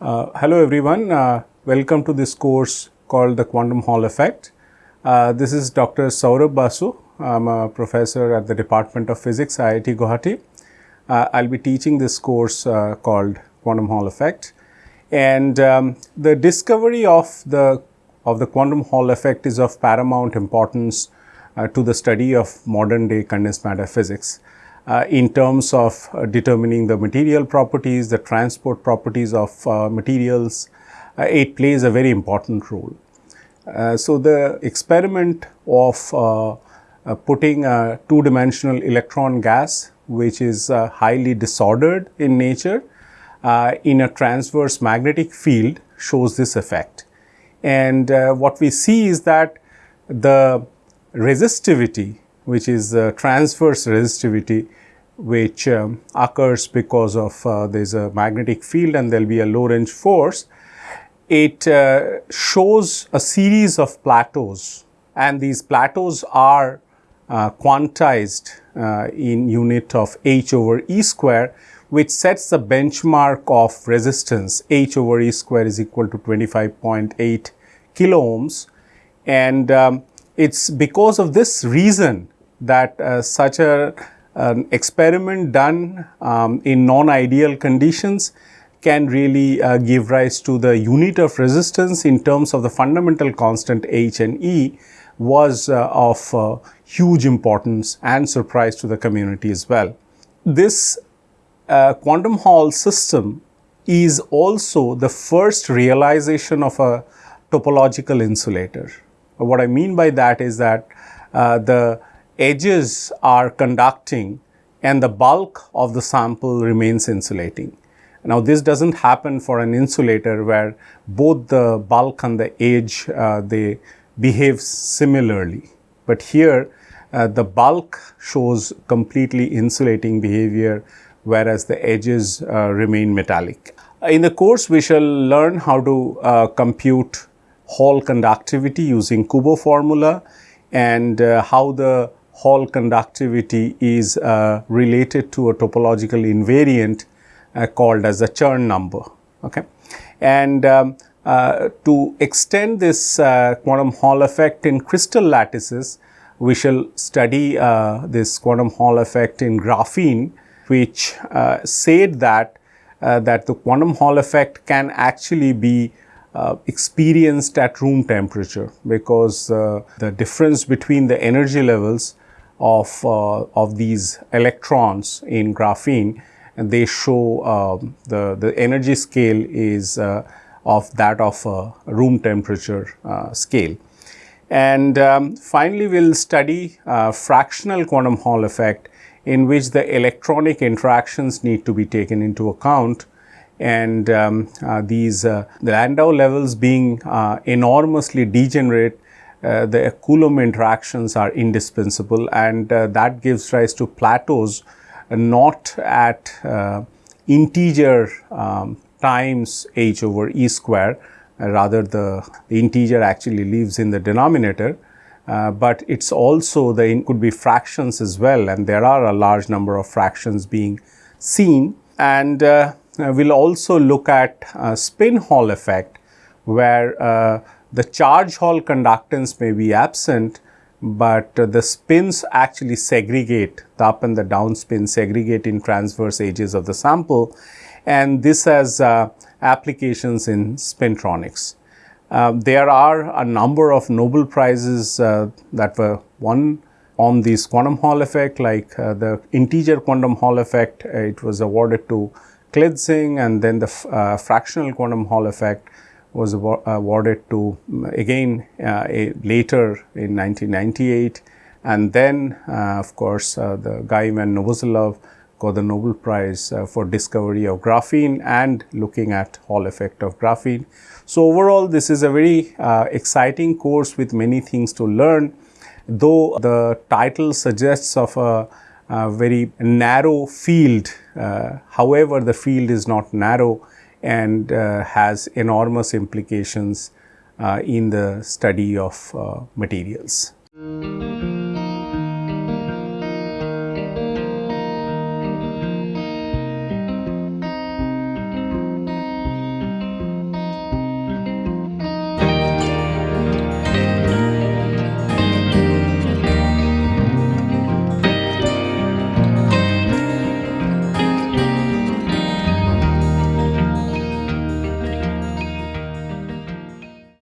Uh, hello everyone, uh, welcome to this course called the Quantum Hall Effect. Uh, this is Dr. Saurabh Basu. I'm a professor at the Department of Physics, IIT Guwahati. Uh, I'll be teaching this course uh, called Quantum Hall Effect. And um, the discovery of the, of the quantum Hall effect is of paramount importance uh, to the study of modern day condensed matter physics. Uh, in terms of uh, determining the material properties, the transport properties of uh, materials, uh, it plays a very important role. Uh, so, the experiment of putting a two-dimensional electron gas, which is highly disordered in nature, in a transverse magnetic field shows this effect. And what we see is that the resistivity which is the transverse resistivity which um, occurs because of uh, there is a magnetic field and there will be a Lorentz force. It uh, shows a series of plateaus and these plateaus are uh, quantized uh, in unit of h over e square which sets the benchmark of resistance h over e square is equal to 25.8 kilo ohms and um, it's because of this reason that uh, such a an experiment done um, in non-ideal conditions can really uh, give rise to the unit of resistance in terms of the fundamental constant H and E was uh, of uh, huge importance and surprise to the community as well. This uh, quantum Hall system is also the first realization of a topological insulator. What I mean by that is that uh, the edges are conducting and the bulk of the sample remains insulating. Now, this does not happen for an insulator where both the bulk and the edge uh, they behave similarly, but here uh, the bulk shows completely insulating behavior whereas the edges uh, remain metallic. In the course, we shall learn how to uh, compute Hall conductivity using Kubo formula and uh, how the Hall conductivity is uh, related to a topological invariant uh, called as a Chern number. Okay. And um, uh, to extend this uh, quantum Hall effect in crystal lattices, we shall study uh, this quantum Hall effect in graphene, which said that that the quantum Hall effect can actually be uh, experienced at room temperature because uh, the difference between the energy levels of, uh, of these electrons in graphene and they show um, the, the energy scale is uh, of that of a room temperature uh, scale. And um, finally, we will study fractional quantum Hall effect in which the electronic interactions need to be taken into account and um, uh, these uh, the Landau levels being uh, enormously degenerate uh, the Coulomb interactions are indispensable. And uh, that gives rise to plateaus not at integer um, times h over e square rather the, the, integer actually lives in the denominator. But it's also the could be fractions as well. And there are a large number of fractions being seen. And we'll also look at spin Hall effect where the charge Hall conductance may be absent, but uh, the spins actually segregate, the up and the down spins segregate in transverse edges of the sample and this has uh, applications in spintronics. Uh, there are a number of Nobel Prizes uh, that were won on this quantum Hall effect like uh, the integer quantum Hall effect, uh, it was awarded to Klitzing and then the fractional quantum Hall effect was awarded to again uh, later in 1998 and then uh, of course uh, the guy Ivan Novoselov got the Nobel Prize for discovery of graphene and looking at Hall effect of graphene. So, overall this is a very exciting course with many things to learn though the title suggests of a, a very narrow field, uh, however the field is not narrow and uh, has enormous implications uh, in the study of materials.